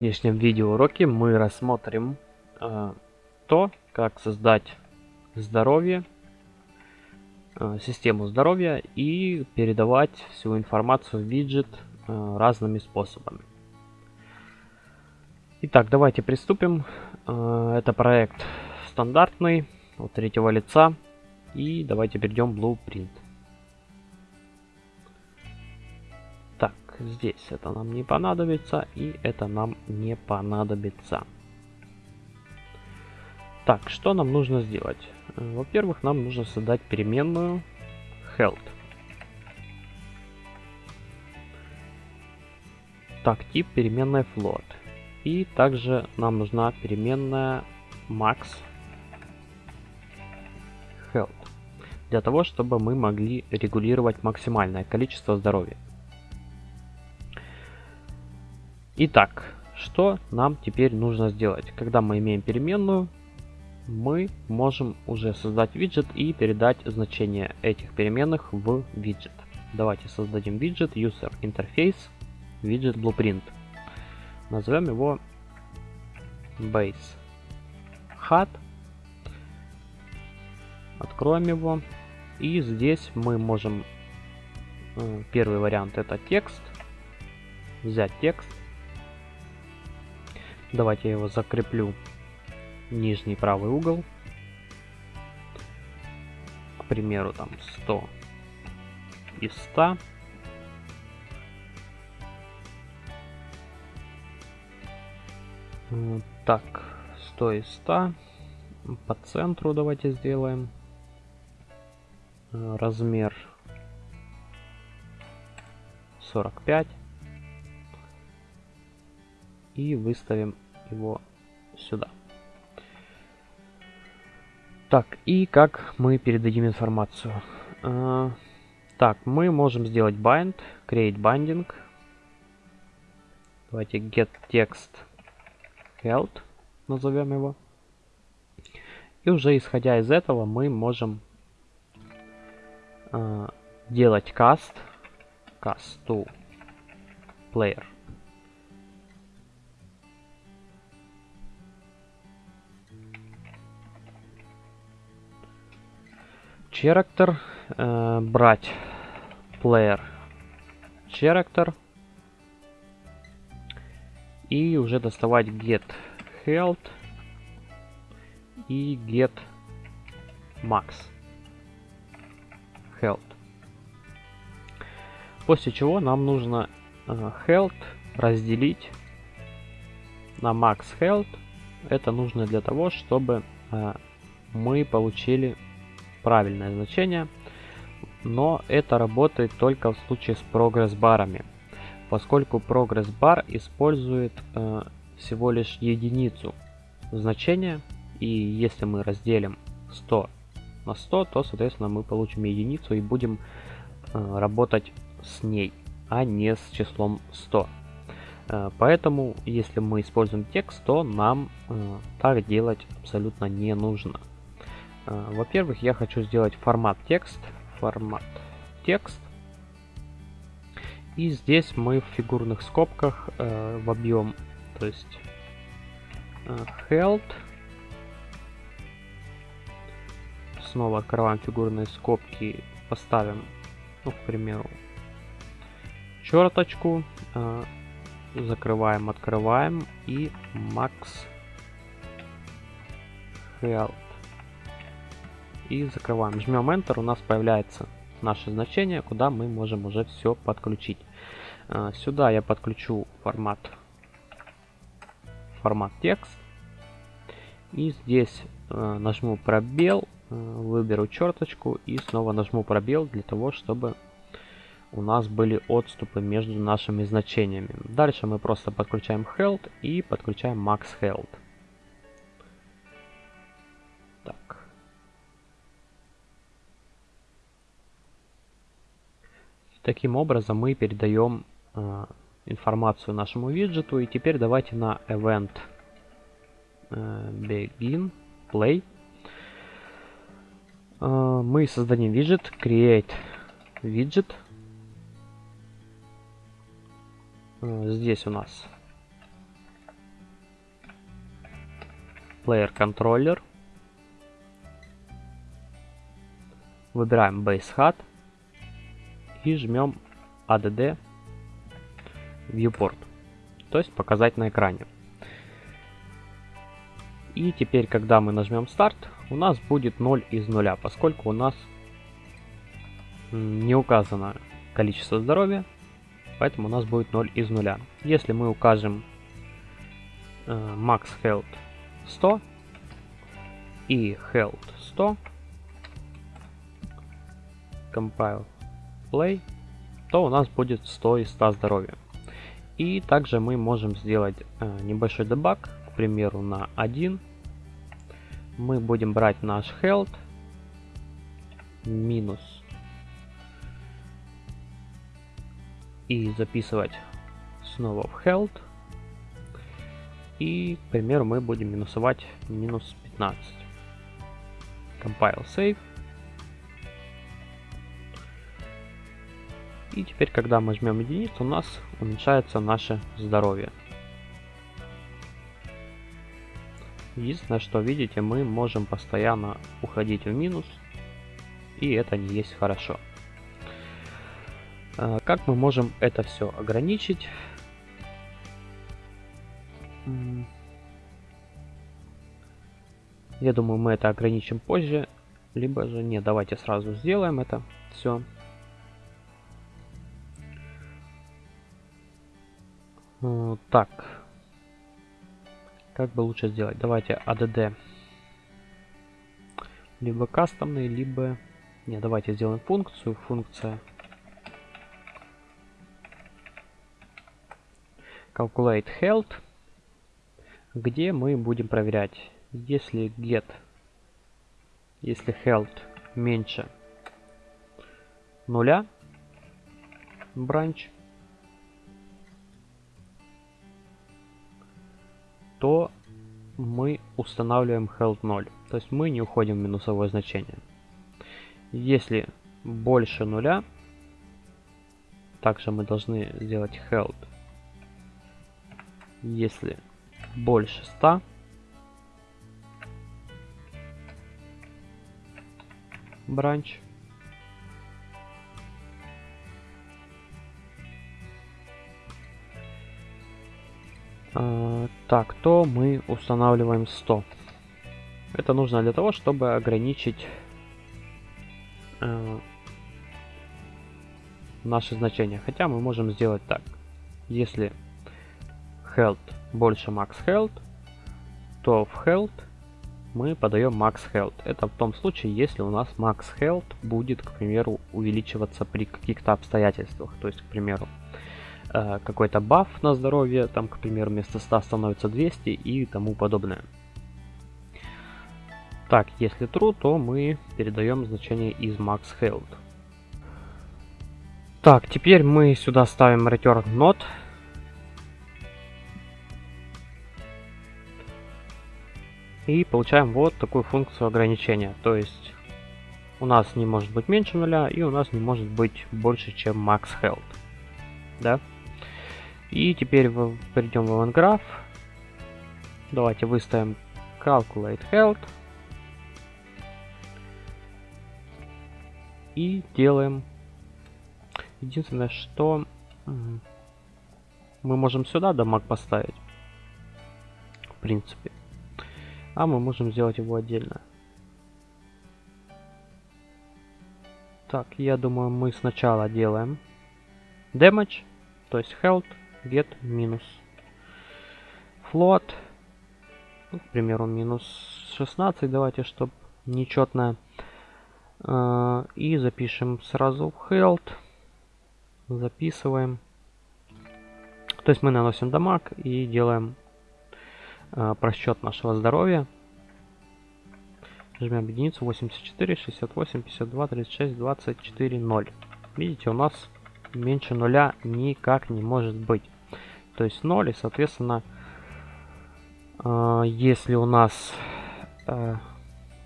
В нынешнем видеоуроке мы рассмотрим э, то, как создать здоровье, э, систему здоровья и передавать всю информацию в виджет э, разными способами. Итак, давайте приступим. Э, это проект стандартный, от третьего лица. И давайте перейдем в Blueprint. Здесь это нам не понадобится и это нам не понадобится. Так, что нам нужно сделать? Э, во-первых, нам нужно создать переменную health. Так, тип переменная float. И также нам нужна переменная max health. Для того, чтобы мы могли регулировать максимальное количество здоровья. Итак, что нам теперь нужно сделать? Когда мы имеем переменную, мы можем уже создать виджет и передать значение этих переменных в виджет. Давайте создадим виджет User Interface Widget Blueprint. Назовем его Base HUD. Откроем его. И здесь мы можем... Э, первый вариант это текст. Взять текст Давайте я его закреплю нижний правый угол. К примеру, там 100 из 100. Так, 100 из 100. По центру давайте сделаем. Размер 45 и выставим его сюда. Так, и как мы передадим информацию? Uh, так, мы можем сделать bind, create binding. Давайте get text held, назовем его. И уже исходя из этого мы можем uh, делать cast, cast to player. Character, э, брать player character и уже доставать get health и get max health. После чего нам нужно э, health разделить на max health. Это нужно для того, чтобы э, мы получили правильное значение, но это работает только в случае с прогресс-барами, поскольку прогресс-бар использует э, всего лишь единицу значения, и если мы разделим 100 на 100, то, соответственно, мы получим единицу и будем э, работать с ней, а не с числом 100. Э, поэтому, если мы используем текст, то нам э, так делать абсолютно не нужно. А, во-первых, я хочу сделать формат текст. Формат текст. И здесь мы в фигурных скобках э, в объем, то есть э, held. Снова открываем фигурные скобки, поставим, ну, к примеру, черточку. Э, закрываем, открываем и max held и закрываем. Жмем Enter, у нас появляется наше значение, куда мы можем уже все подключить. А, сюда я подключу формат, формат текст. И здесь а, нажму пробел, а, выберу черточку и снова нажму пробел для того, чтобы у нас были отступы между нашими значениями. Дальше мы просто подключаем health и подключаем max health. Таким образом мы передаем э, информацию нашему виджету. И теперь давайте на event э, begin play э, мы создадим виджет create widget. Э, здесь у нас Player Controller. Выбираем Base HUD и жмем ADD Viewport, то есть показать на экране. И теперь, когда мы нажмем старт, у нас будет 0 из 0, поскольку у нас не указано количество здоровья, поэтому у нас будет 0 из 0. Если мы укажем э, max health 100 и health 100, compile play, то у нас будет 100 из 100 здоровья. И также мы можем сделать э, небольшой дебаг, к примеру, на 1. Мы будем брать наш health минус и записывать снова в health. И, к примеру, мы будем минусовать минус 15. Compile save. И теперь, когда мы жмем единицу, у нас уменьшается наше здоровье. Единственное, что видите, мы можем постоянно уходить в минус, и это не есть хорошо. А, как мы можем это все ограничить? Я думаю, мы это ограничим позже. Либо же не, давайте сразу сделаем это все. Так. Как бы лучше сделать? Давайте ADD. Либо кастомный, либо... Не, давайте сделаем функцию. Функция calculate health, где мы будем проверять, если get, если health меньше нуля, branch, то мы устанавливаем health 0. То есть мы не уходим в минусовое значение. Если больше нуля, также мы должны сделать health если больше 100, бранч. Так, то мы устанавливаем 100. Это нужно для того, чтобы ограничить э, наши значения. Хотя мы можем сделать так. Если health больше max health, то в health мы подаем max health. Это в том случае, если у нас max health будет, к примеру, увеличиваться при каких-то обстоятельствах. То есть, к примеру, э, какой-то баф на здоровье, там, к примеру, вместо 100 становится 200 и тому подобное. Так, если true, то мы передаем значение из max health. Так, теперь мы сюда ставим return not И получаем вот такую функцию ограничения. То есть у нас не может быть меньше нуля и у нас не может быть больше, чем max health. Да? И теперь в, перейдем в event Давайте выставим calculate health. И делаем... Единственное, что мы можем сюда дамаг поставить. В принципе. А мы можем сделать его отдельно. Так, я думаю, мы сначала делаем damage, то есть health, get минус float, ну, к примеру, минус 16, давайте, чтобы нечетное. А, и запишем сразу health, записываем. То есть мы наносим дамаг и делаем э, просчет нашего здоровья. Жмем единицу 84, 68, 52, 36, 24, 0. Видите, у нас меньше нуля никак не может быть. То есть 0 и, соответственно, э, если у нас э,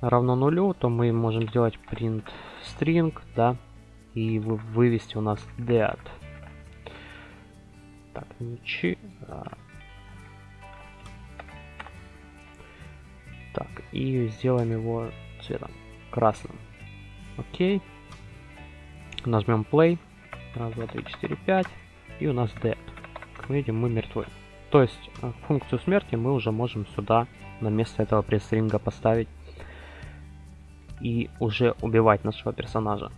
равно нулю, то мы можем сделать print string, да, и вывести у нас dead. Так, ничего. Так, и сделаем его цветом красным. Окей. Нажмем play. Раз, два, три, четыре, пять. И у нас dead. Как мы видим, мы мертвы. То есть э, функцию смерти мы уже можем сюда на место этого пресс-ринга поставить и уже убивать нашего персонажа.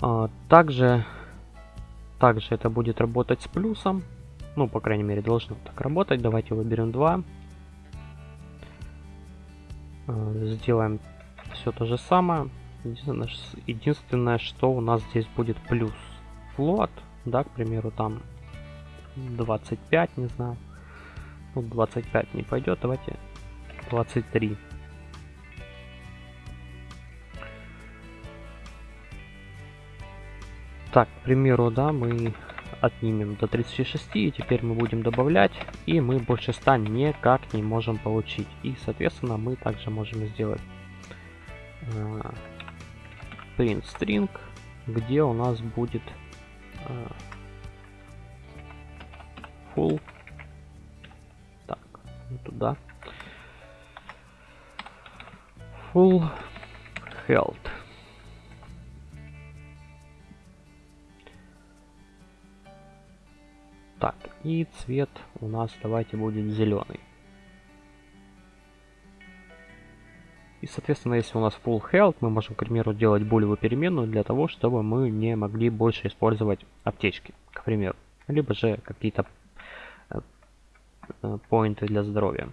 А, также, также это будет работать с плюсом. Ну, по крайней мере, должно так работать. Давайте выберем 2. А, сделаем все то же самое. Единственное, что у нас здесь будет плюс флот, да, к примеру, там 25, не знаю. Ну, 25 не пойдет, давайте 23. Так, к примеру, да, мы отнимем до 36, и теперь мы будем добавлять, и мы больше 100 никак не можем получить. И, соответственно, мы также можем сделать э, print string, где у нас будет э, full. Так, не туда. Full health. Так, и цвет у нас давайте будет зеленый. И, соответственно, если у нас full health, мы можем, к примеру, делать булевую переменную для того, чтобы мы не могли больше использовать аптечки, к примеру. Либо же какие-то э, э, поинты для здоровья.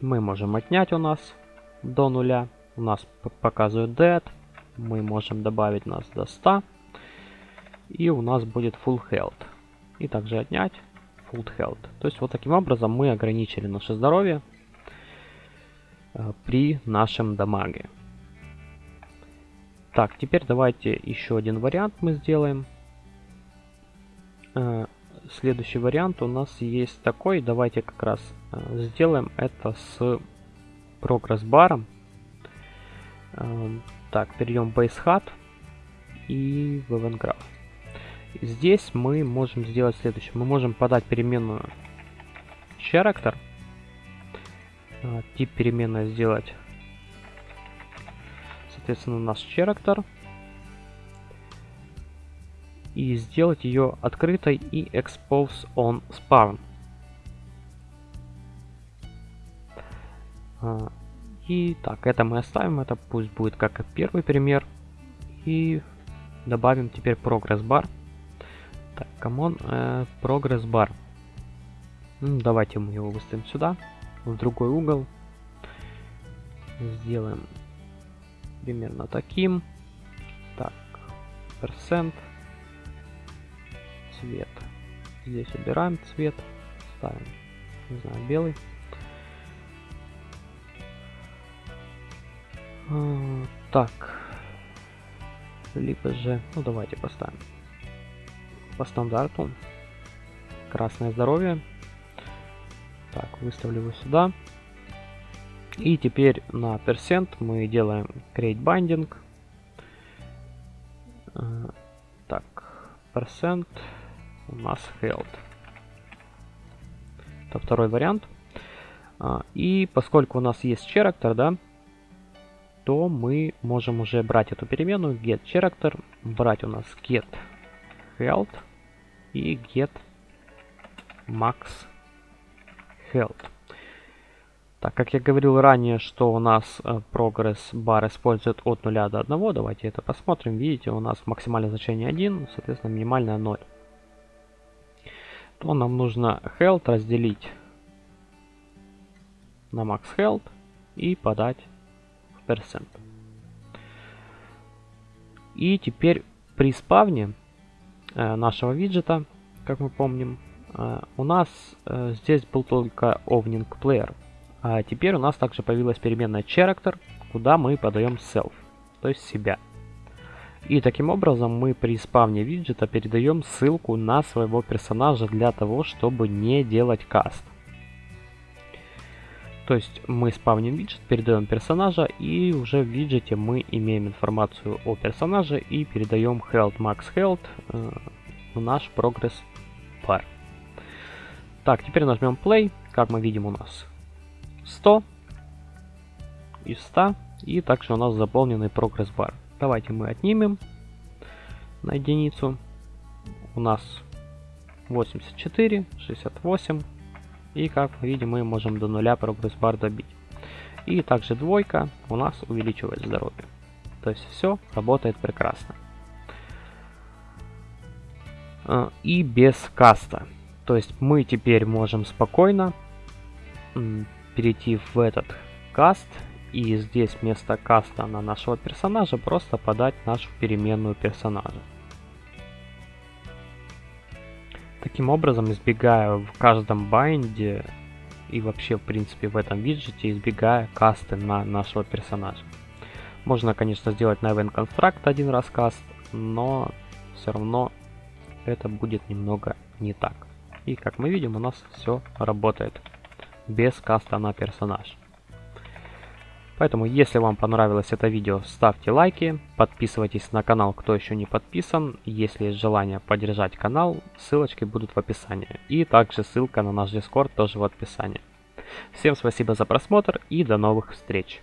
Мы можем отнять у нас до нуля. У нас показывает dead. Мы можем добавить нас до 100. И у нас будет full health и также отнять full health. То есть вот таким образом мы ограничили наше здоровье при нашем дамаге. Так, теперь давайте еще один вариант мы сделаем. Э, следующий вариант у нас есть такой. Давайте как раз э, сделаем это с прогресс-баром. Э, так, перейдем в Base и в Eventgraph. Здесь мы можем сделать следующее. Мы можем подать переменную character. А, тип переменной сделать, соответственно, наш character. И сделать ее открытой и expose on spawn. А, и так, это мы оставим, это пусть будет как первый пример. И добавим теперь progress bar. Так, common, э, progress bar. Давайте мы его выставим сюда, в другой угол. Сделаем примерно таким. Так, процент. Цвет. Здесь убираем цвет, ставим, не знаю, белый. А, так, либо же, ну давайте поставим по стандарту. Красное здоровье. Так, выставлю его сюда. И теперь на персент мы делаем create binding. Э, так, percent у нас held. Это второй вариант. А, и поскольку у нас есть character, да, то мы можем уже брать эту переменную get character, брать у нас get health и get max health. Так, как я говорил ранее, что у нас э, прогресс бар использует от 0 до 1, давайте это посмотрим. Видите, у нас максимальное значение 1, соответственно, минимальное 0. То нам нужно health разделить на max health и подать в percent. И теперь при спавне Э, нашего виджета, как мы помним, у нас э, здесь был только Ovning Player. А теперь у нас также появилась переменная Character, куда мы подаем self, то есть себя. И таким образом мы при спавне виджета передаем ссылку на своего персонажа для того, чтобы не делать каст. То есть мы спавним виджет, передаем персонажа, и уже в виджете мы имеем информацию о персонаже и передаем health max health э, в наш прогресс. Так, теперь нажмем play. Как мы видим у нас 100 из 100. И также у нас заполненный прогресс-бар. Давайте мы отнимем на единицу. У нас 84, 68. И как мы видим, мы можем до нуля прогресс-бар добить. И также двойка у нас увеличивает здоровье. То есть все работает прекрасно. А, и без cast а. То есть мы теперь можем спокойно перейти в этот cast и здесь вместо cast а на нашего персонажа просто подать нашу переменную персонажа. Таким образом, избегая в каждом bind е и вообще, в принципе, в этом виджете, избегая cast ы на нашего персонажа. Можно, конечно, сделать на Event Construct один раз каст, но все равно это будет немного не так. И как мы видим, у нас все работает без каста на персонаж. Поэтому, если вам понравилось это видео, ставьте лайки, подписывайтесь на канал, кто еще не подписан. Если есть желание поддержать канал, ссылочки будут в описании. И также ссылка на наш Discord тоже в описании. Всем спасибо за просмотр и до новых встреч!